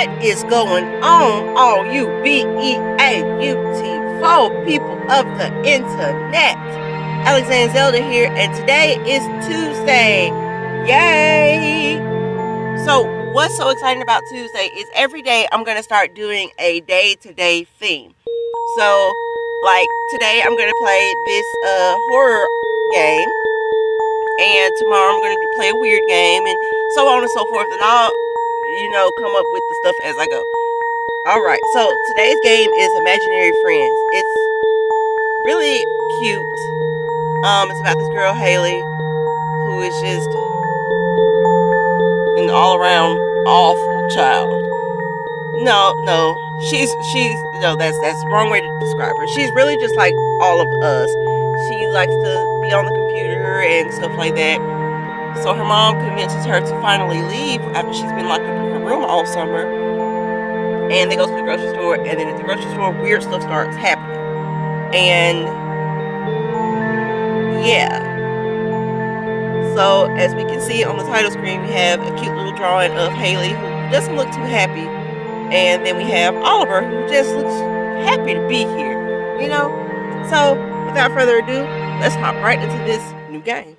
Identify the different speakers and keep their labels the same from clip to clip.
Speaker 1: What is going on, all you B-E-A-U-T-4 people of the internet? Alexandra Zelda here, and today is Tuesday. Yay! So, what's so exciting about Tuesday is every day I'm going to start doing a day-to-day theme. So, like today I'm going to play this uh, horror game, and tomorrow I'm going to play a weird game, and so on and so forth, and I'll you know, come up with the stuff as I go. Alright, so today's game is Imaginary Friends. It's really cute. Um, it's about this girl, Haley, who is just an all-around awful child. No, no, she's, she's, no, that's, that's the wrong way to describe her. She's really just like all of us. She likes to be on the computer and stuff like that. So her mom convinces her to finally leave after she's been locked up in her room all summer. And they go to the grocery store, and then at the grocery store, weird stuff starts happening. And yeah. So as we can see on the title screen, we have a cute little drawing of Haley who doesn't look too happy. And then we have Oliver who just looks happy to be here. You know? So without further ado, let's hop right into this new game.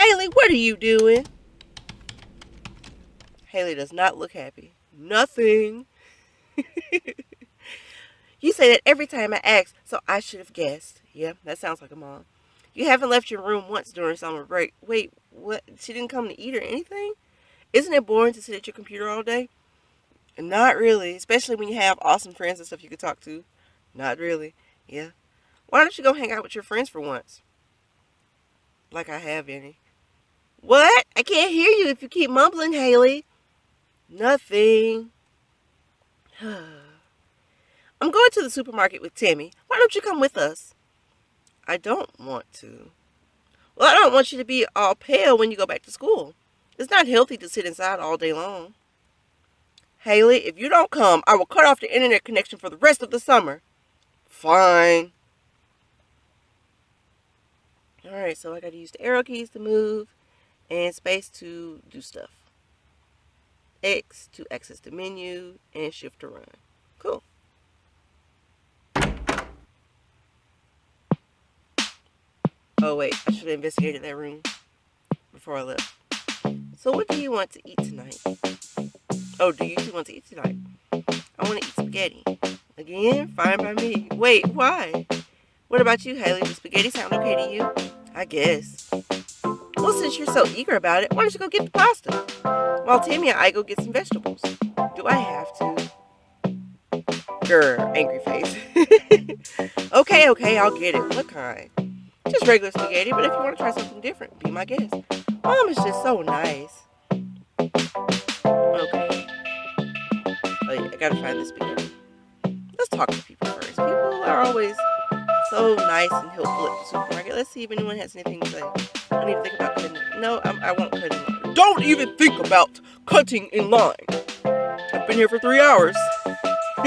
Speaker 1: Haley, what are you doing? Haley does not look happy. Nothing. you say that every time I ask, so I should have guessed. Yeah, that sounds like a mom. You haven't left your room once during summer break. Wait, what? She didn't come to eat or anything? Isn't it boring to sit at your computer all day? Not really, especially when you have awesome friends and stuff you could talk to. Not really. Yeah. Why don't you go hang out with your friends for once? Like I have any. What? I can't hear you if you keep mumbling, Haley. Nothing. I'm going to the supermarket with Tammy. Why don't you come with us? I don't want to. Well, I don't want you to be all pale when you go back to school. It's not healthy to sit inside all day long. Haley, if you don't come, I will cut off the internet connection for the rest of the summer. Fine. Alright, so I gotta use the arrow keys to move and space to do stuff. X to access the menu and shift to run. Cool. Oh wait, I should have investigated that room before I left. So what do you want to eat tonight? Oh, do you two want to eat tonight? I want to eat spaghetti. Again? Fine by me. Wait, why? What about you, Haley? Does spaghetti sound okay to you? I guess. Since you're so eager about it, why don't you go get the pasta? While Tammy and I go get some vegetables. Do I have to? Grr, angry face. okay, okay, I'll get it. What kind? Just regular spaghetti, but if you want to try something different, be my guest. Mom is just so nice. Okay. Oh yeah, I gotta find the spaghetti. Let's talk to people first. People are always so nice and helpful at the supermarket. Let's see if anyone has anything to say. I need to think about cutting. No, I'm, I won't cut in line. Don't even think about cutting in line. I've been here for three hours.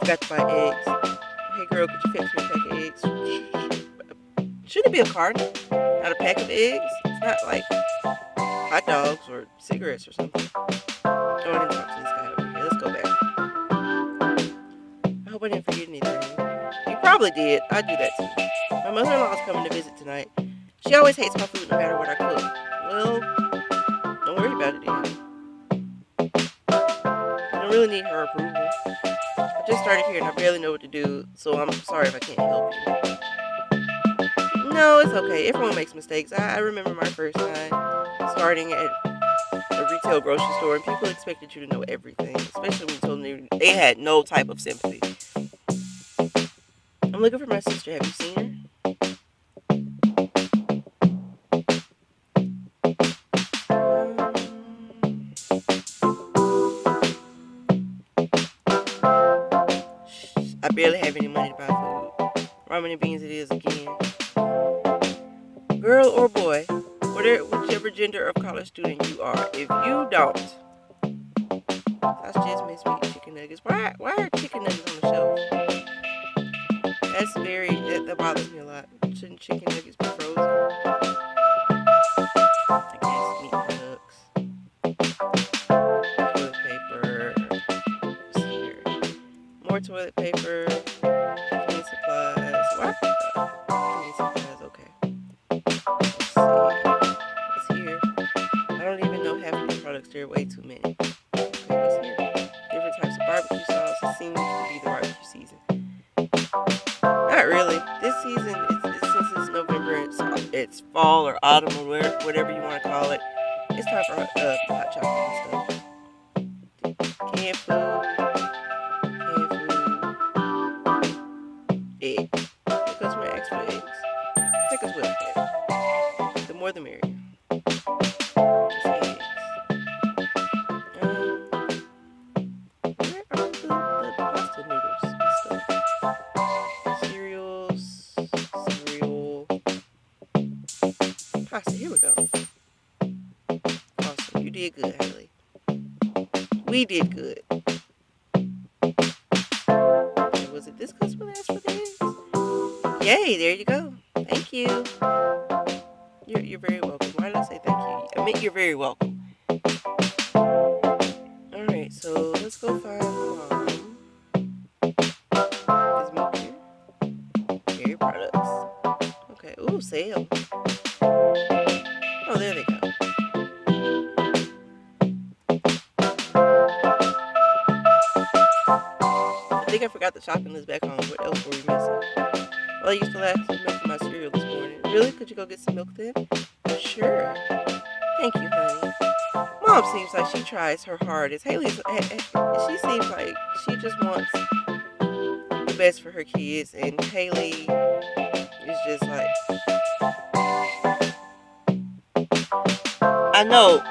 Speaker 1: Forgot to buy eggs. Hey girl, could you fetch me a pack of eggs? Shouldn't it be a carton? Not a pack of eggs? It's not like hot dogs or cigarettes or something. Oh, I didn't talk to this guy over here. Let's go back. I hope I didn't forget anything. You probably did. I do that too. My mother-in-law is coming to visit tonight. She always hates my food no matter what I cook. Well, don't worry about it. I don't really need her approval. I just started here and I barely know what to do, so I'm sorry if I can't help you. No, it's okay. Everyone makes mistakes. I, I remember my first time starting at a retail grocery store and people expected you to know everything, especially when you told them they had no type of sympathy. I'm looking for my sister. Have you seen her? I barely have any money to buy food. Ramen and beans it is again. Girl or boy, whatever, whichever gender of college student you are, if you don't, that's just miss meat chicken nuggets. Why, why are chicken nuggets on the shelf? That's very, that, that bothers me a lot. Shouldn't chicken nuggets be frozen? More toilet paper. Cleaning supplies. What? Cleaning supplies, okay. Let's see. What's here? I don't even know half of these products. There are way too many. Okay, what's here? Different types of barbecue sauce. It seems to be the barbecue season. Not really. This season, it's, it's, since it's November, it's, it's fall or autumn or whatever, whatever you want to call it. It's time for uh, hot chocolate and stuff. Canned food. More the merrier. The, the pasta. Here we go. Awesome. You did good. We did good. Was it this customer that asked for this? Yay, there you go. Thank you. You're, very welcome. Why did I say thank you? I mean, you're very welcome. Alright, so let's go find mom. Is milk here? Dairy products. Okay, ooh, sale. Oh, there they go. I think I forgot the shopping list back home. What else were we missing? Well, I used to last milk my cereal this morning. Really? Could you go get some milk then? Sure. Thank you, honey. Mom seems like she tries her hardest. Haley's, eh, she seems like she just wants the best for her kids, and Haley is just like, I know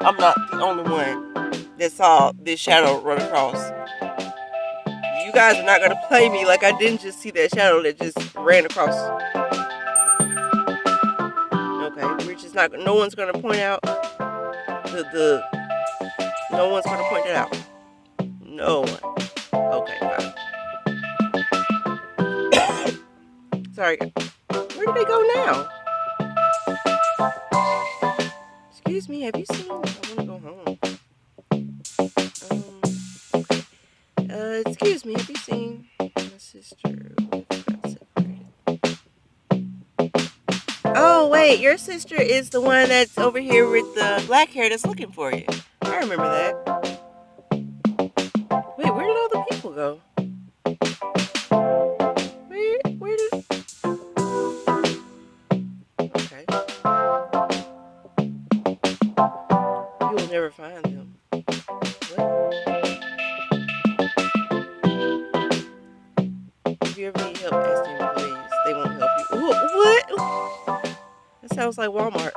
Speaker 1: I'm not the only one that saw this shadow run across. Guys are not gonna play me like I didn't just see that shadow that just ran across. Okay, we're just not. No one's gonna point out the the. No one's gonna point it out. No one. Okay, fine. Sorry. Where did they go now? Excuse me. Have you seen? I want to go home. Uh, excuse me, have you seen my sister? Oh, wait, your sister is the one that's over here with the black hair that's looking for you. I remember that. Wait, where did all the people go? Where, where did... Okay. You will never find them. Help, ask. They won't help you. Ooh, what? That sounds like Walmart.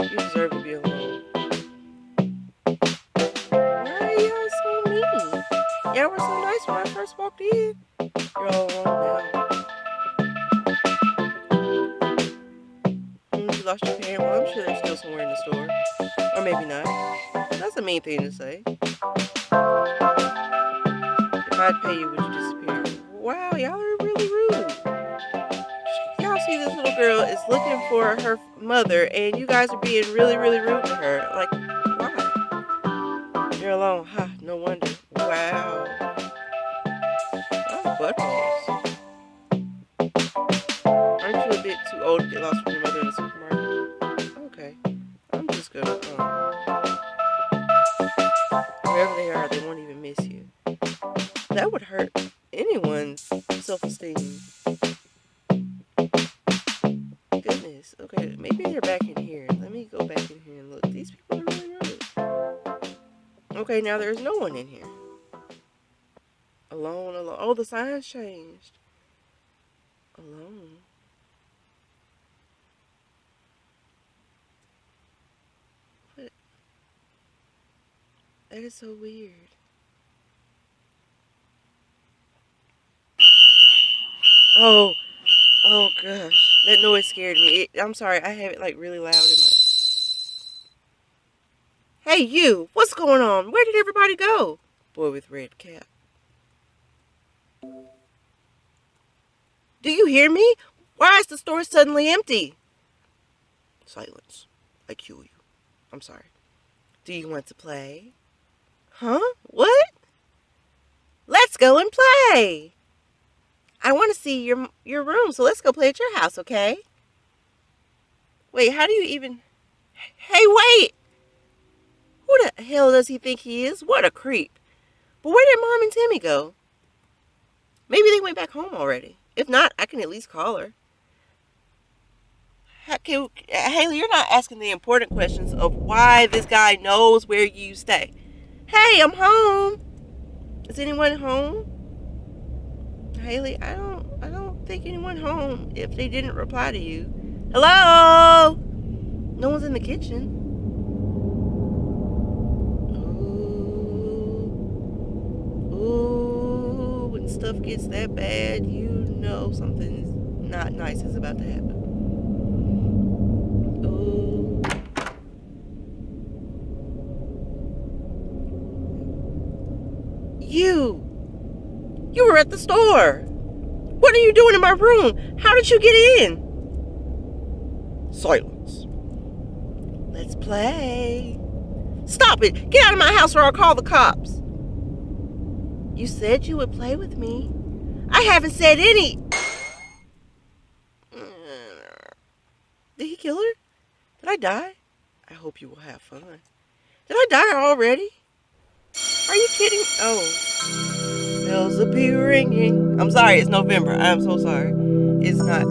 Speaker 1: You deserve to be alone. Why are y'all so mean? Y'all were so nice when I first walked in. You're all alone now. You lost your parent? Well, I'm sure they're still somewhere in the store. Or maybe not. That's a mean thing to say. If I'd pay you, would you disappear? Wow, y'all are really rude. Y'all see this little girl is looking for her mother, and you guys are being really, really rude to her. Like, why? You're alone. Huh, no wonder. Wow. Oh, buttholes. Aren't you a bit too old to get lost from your mother in Goodness. Okay, maybe they're back in here. Let me go back in here and look. These people are really rude. Okay, now there's no one in here. Alone, alone. Oh, the signs changed. Alone. That is so weird. Oh, oh gosh, that noise scared me. It, I'm sorry, I have it like really loud in my. Hey, you! What's going on? Where did everybody go? Boy with red cap. Do you hear me? Why is the store suddenly empty? Silence. I kill you. I'm sorry. Do you want to play? Huh? What? Let's go and play. I want to see your your room, so let's go play at your house, okay? Wait, how do you even... Hey, wait! Who the hell does he think he is? What a creep. But where did Mom and Timmy go? Maybe they went back home already. If not, I can at least call her. Can, Haley, you're not asking the important questions of why this guy knows where you stay. Hey, I'm home. Is anyone home? Haley, I don't I don't think anyone home if they didn't reply to you. Hello? No one's in the kitchen. Ooh. Ooh, when stuff gets that bad, you know something's not nice is about to happen. Ooh. You! At the store! What are you doing in my room? How did you get in? Silence. Let's play. Stop it! Get out of my house or I'll call the cops. You said you would play with me. I haven't said any. Did he kill her? Did I die? I hope you will have fun. Did I die already? Are you kidding? Oh. Bells will be ringing. I'm sorry, it's November. I'm so sorry. It's not.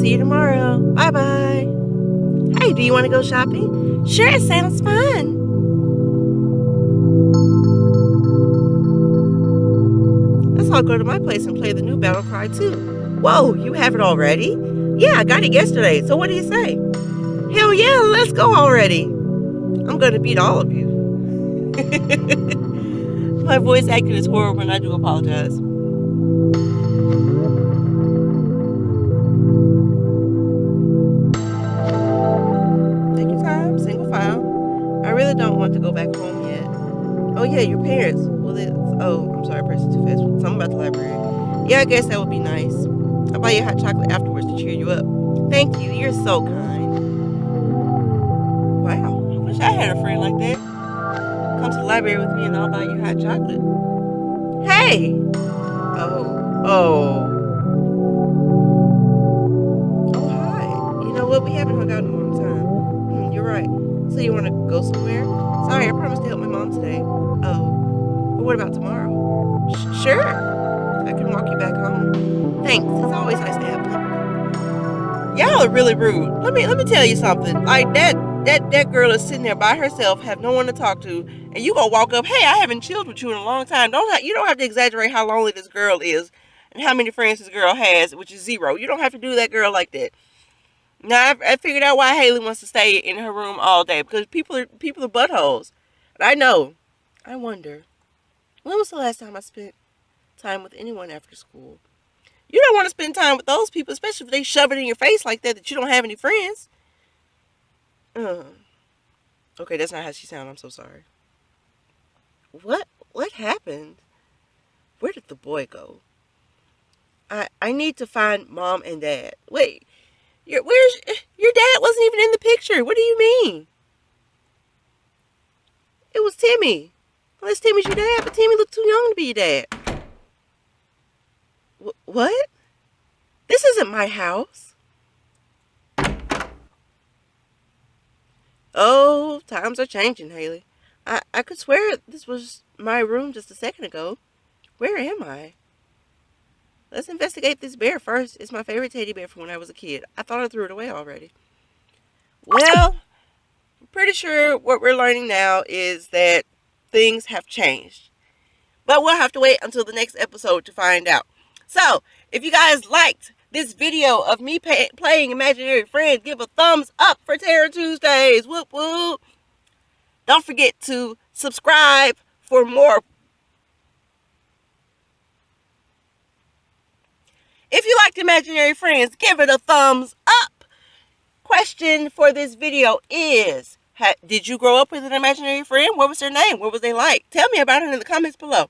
Speaker 1: See you tomorrow. Bye bye. Hey, do you want to go shopping? Sure, it sounds fun. Let's all go to my place and play the new Battle Cry 2. Whoa, you have it already? Yeah, I got it yesterday. So what do you say? Hell yeah, let's go already. I'm going to beat all of you. my voice acting is horrible and I do apologize. Take your time, single file. I really don't want to go back home yet. Oh yeah, your parents. Well, oh, I'm sorry, I pressing too fast. Something about the library. Yeah, I guess that would be nice. I'll buy you hot chocolate afterwards to cheer you up. Thank you. You're so kind. Library with me and I'll buy you hot chocolate. Hey! Oh, oh. Oh, hi. You know what? We haven't hung out in a long time. Hmm, you're right. So you want to go somewhere? Sorry, I promised to help my mom today. Oh, but what about tomorrow? Sh sure. I can walk you back home. Thanks. It's always nice to have company. Y'all are really rude. Let me let me tell you something. Like that that that girl is sitting there by herself, have no one to talk to, and you gonna walk up, hey, I haven't chilled with you in a long time. Don't have, you don't have to exaggerate how lonely this girl is and how many friends this girl has, which is zero. You don't have to do that girl like that. Now I, I figured out why Haley wants to stay in her room all day because people are people are buttholes. And I know. I wonder. When was the last time I spent time with anyone after school? You don't want to spend time with those people, especially if they shove it in your face like that that you don't have any friends. Uh, okay, that's not how she sounds. I'm so sorry. What what happened? Where did the boy go? I I need to find mom and dad. Wait, your, where's your dad wasn't even in the picture. What do you mean? It was Timmy. Unless Timmy's your dad, but Timmy looked too young to be your dad. Wh what? This isn't my house. Oh, times are changing, Haley. I, I could swear this was my room just a second ago. Where am I? Let's investigate this bear first. It's my favorite teddy bear from when I was a kid. I thought I threw it away already. Well, I'm pretty sure what we're learning now is that things have changed. But we'll have to wait until the next episode to find out. So, if you guys liked this video of me pay, playing Imaginary Friends, give a thumbs up for Terror Tuesdays. Whoop whoop. Don't forget to subscribe for more If you liked Imaginary Friends, give it a thumbs up. Question for this video is, did you grow up with an imaginary friend? What was their name? What was they like? Tell me about it in the comments below.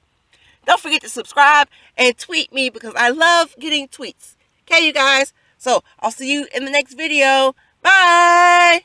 Speaker 1: Don't forget to subscribe and tweet me because I love getting tweets. Okay, you guys? So I'll see you in the next video. Bye!